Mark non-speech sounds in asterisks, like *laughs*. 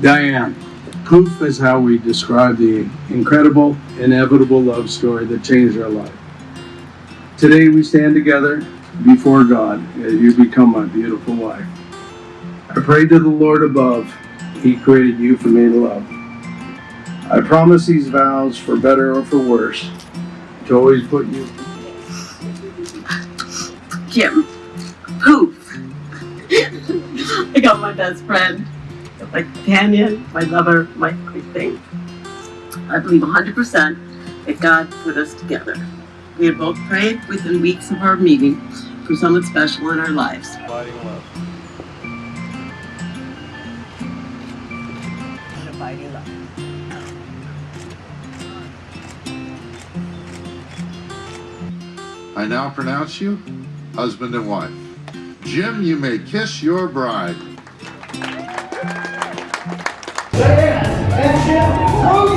Diane, Poof is how we describe the incredible, inevitable love story that changed our life. Today we stand together before God as you become my beautiful wife. I pray to the Lord above, He created you for me to love. I promise these vows, for better or for worse, to always put you Jim. Poof. *laughs* I got my best friend, my companion, my lover, my everything. I believe 100% that God put us together. We had both prayed within weeks of our meeting for someone special in our lives. Abiding love. Abiding love. I now pronounce you husband and wife. Jim, you may kiss your bride. Diane and Jim Hogan.